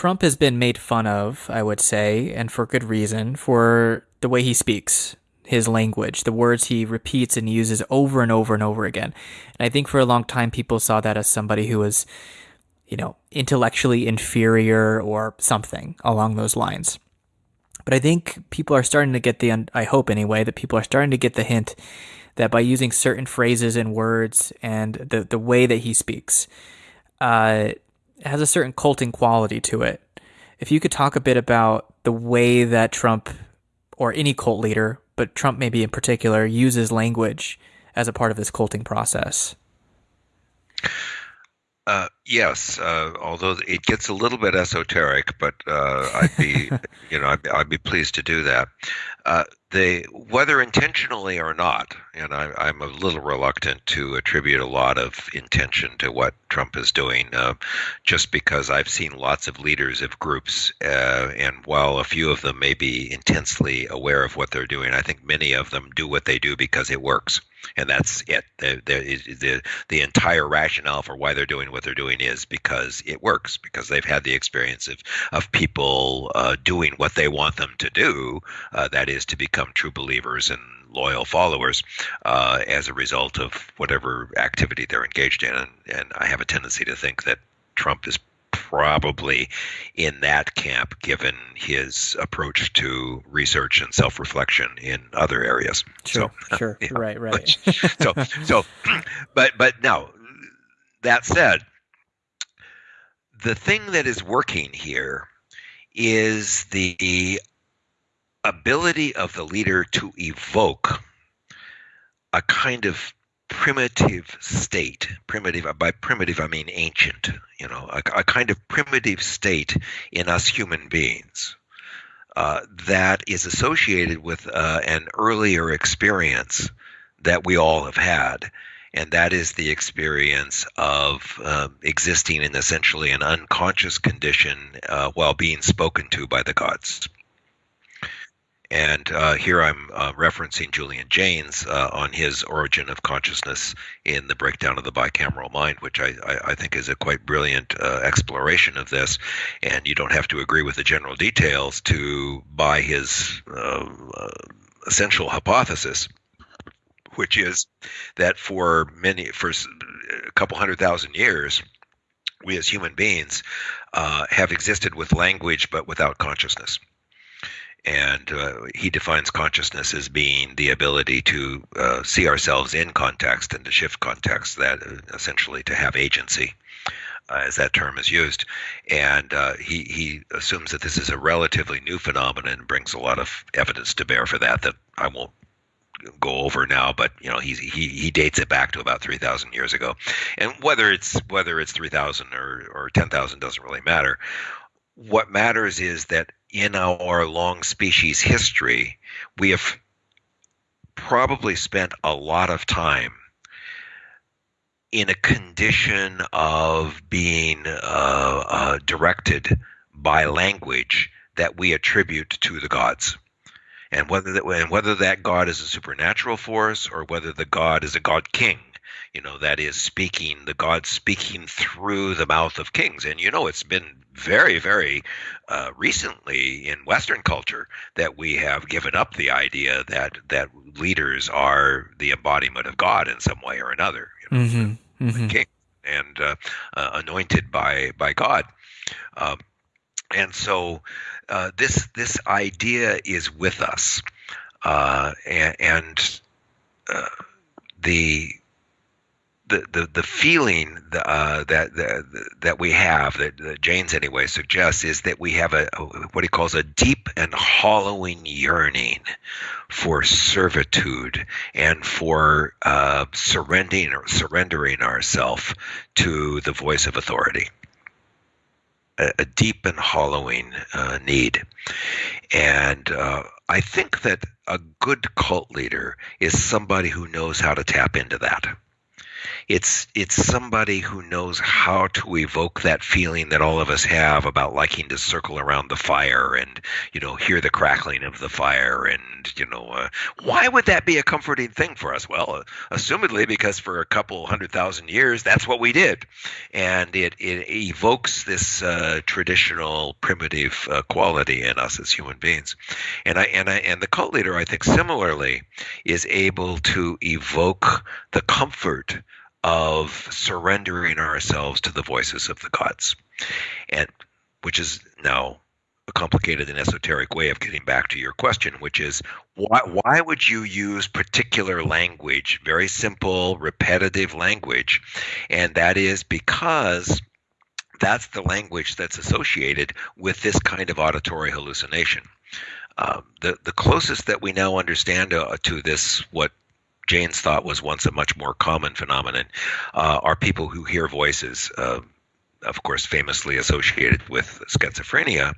Trump has been made fun of, I would say, and for good reason, for the way he speaks, his language, the words he repeats and uses over and over and over again. And I think for a long time, people saw that as somebody who was, you know, intellectually inferior or something along those lines. But I think people are starting to get the, I hope anyway, that people are starting to get the hint that by using certain phrases and words and the, the way that he speaks, uh, has a certain culting quality to it. If you could talk a bit about the way that Trump or any cult leader, but Trump maybe in particular, uses language as a part of this culting process. Uh, yes, uh, although it gets a little bit esoteric, but uh, I'd be, you know, I'd, I'd, be pleased to do that. Uh, they, whether intentionally or not, and I, am a little reluctant to attribute a lot of intention to what Trump is doing, uh, just because I've seen lots of leaders of groups, uh, and while a few of them may be intensely aware of what they're doing, I think many of them do what they do because it works, and that's it. The the the, the entire rationale for why they're doing what they're doing is because it works, because they've had the experience of of people uh, doing what they want them to do, uh, that is to become become true believers and loyal followers uh, as a result of whatever activity they're engaged in. And, and I have a tendency to think that Trump is probably in that camp given his approach to research and self-reflection in other areas sure so, sure yeah. right right so so but but now that said the thing that is working here is the ability of the leader to evoke a kind of primitive state. Primitive by primitive i mean ancient you know a, a kind of primitive state in us human beings uh, that is associated with uh, an earlier experience that we all have had and that is the experience of uh, existing in essentially an unconscious condition uh, while being spoken to by the gods and uh, here I'm uh, referencing Julian Jaynes uh, on his origin of consciousness in the breakdown of the bicameral mind, which I, I, I think is a quite brilliant uh, exploration of this. And you don't have to agree with the general details to buy his essential hypothesis, which is that for many, for a couple hundred thousand years, we as human beings have existed with language but without consciousness. And uh, he defines consciousness as being the ability to uh, see ourselves in context and to shift context that uh, essentially to have agency uh, as that term is used. And uh, he, he assumes that this is a relatively new phenomenon and brings a lot of evidence to bear for that that i won't go over now, but you know he he he dates it back to about three thousand years ago, and whether it's whether it's three thousand or or ten thousand doesn't really matter. What matters is that in our long species history, we have probably spent a lot of time in a condition of being uh, uh, directed by language that we attribute to the gods. And whether that, and whether that God is a supernatural force or whether the God is a God king, you know, that is speaking, the God speaking through the mouth of kings. And you know, it's been very, very uh, recently in Western culture that we have given up the idea that that leaders are the embodiment of God in some way or another. You know, mm-hmm. Mm-hmm. king and uh, uh, anointed by by God. Um, and so uh, this this idea is with us, uh, and, and uh, the the, the, the feeling uh, that, that that we have that, that Jaynes anyway suggests is that we have a, a, what he calls a deep and hollowing yearning for servitude and for uh, surrendering surrendering ourselves to the voice of authority. A, deep and hollowing uh, need, and uh, I think that a good cult leader is somebody who knows how to tap into that it's it's somebody who knows how to evoke that feeling that all of us have about liking to circle around the fire and you know hear the crackling of the fire and you know uh, why would that be a comforting thing for us? Well uh, assumedly because for a couple hundred thousand years that's what we did. And it, it evokes this uh, traditional primitive uh, quality in us as human beings. And i and i and the cult leader i think similarly is able to evoke the comfort of surrendering ourselves to the voices of the gods, and which is now a complicated and esoteric way of getting back to your question, which is why why would you use particular language, very simple, repetitive language, and that is because that's the language that's associated with this kind of auditory hallucination. Um, the the closest that we now understand uh, to this, what Jaynes thought was once a much more common phenomenon, uh, are people who hear voices, uh, of course, famously associated with schizophrenia.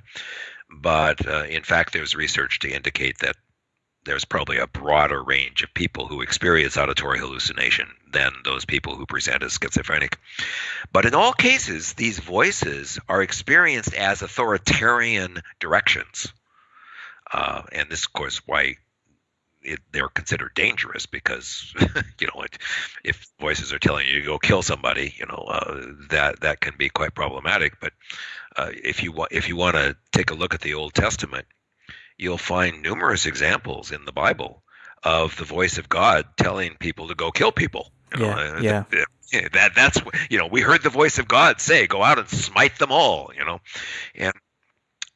But uh, in fact, there's research to indicate that there's probably a broader range of people who experience auditory hallucination than those people who present as schizophrenic. But in all cases, these voices are experienced as authoritarian directions. Uh, and this, of course, why it, they're considered dangerous because you know it, if voices are telling you to go kill somebody, you know uh, that that can be quite problematic. But uh, if you want if you want to take a look at the Old Testament, you'll find numerous examples in the Bible of the voice of God telling people to go kill people. You know, yeah, uh, yeah. The, the, that that's you know we heard the voice of God say, "Go out and smite them all." You know, and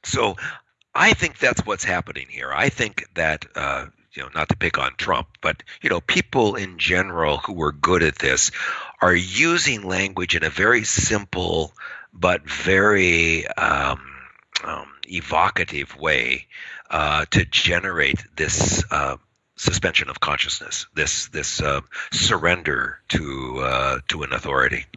so I think that's what's happening here. I think that uh, you know, not to pick on Trump, but you know, people in general who are good at this are using language in a very simple but very um, um, evocative way uh, to generate this uh, suspension of consciousness, this this uh, surrender to uh, to an authority.